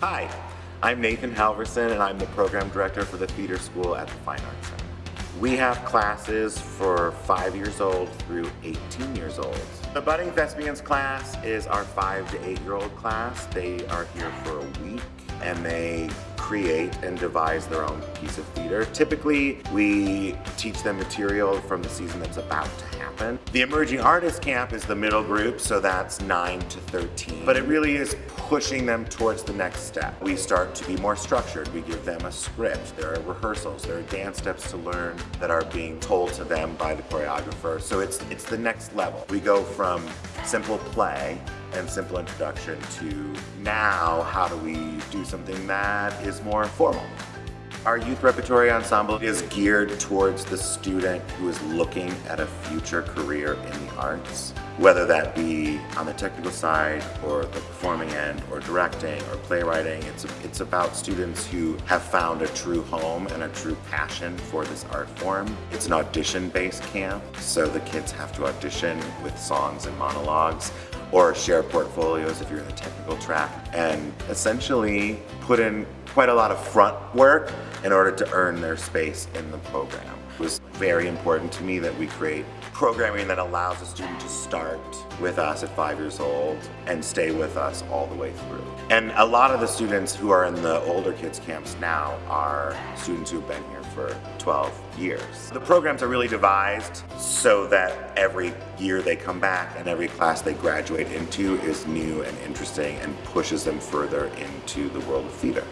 Hi, I'm Nathan Halverson and I'm the program director for the theater school at the Fine Arts Center. We have classes for 5 years old through 18 years old. The Budding Thespians class is our 5 to 8 year old class. They are here for a week and they create and devise their own piece of theater. Typically, we teach them material from the season that's about to happen. The Emerging Artist Camp is the middle group, so that's 9 to 13. But it really is pushing them towards the next step. We start to be more structured. We give them a script. There are rehearsals. There are dance steps to learn that are being told to them by the choreographer. So it's, it's the next level. We go from simple play and simple introduction to now how do we do something that is more formal. Our youth repertory ensemble is geared towards the student who is looking at a future career in the arts, whether that be on the technical side or the performing end or directing or playwriting. It's, it's about students who have found a true home and a true passion for this art form. It's an audition-based camp, so the kids have to audition with songs and monologues or share portfolios if you're in the technical track and essentially put in quite a lot of front work in order to earn their space in the program. Was very important to me that we create programming that allows a student to start with us at five years old and stay with us all the way through. And a lot of the students who are in the older kids camps now are students who've been here for 12 years. The programs are really devised so that every year they come back and every class they graduate into is new and interesting and pushes them further into the world of theater.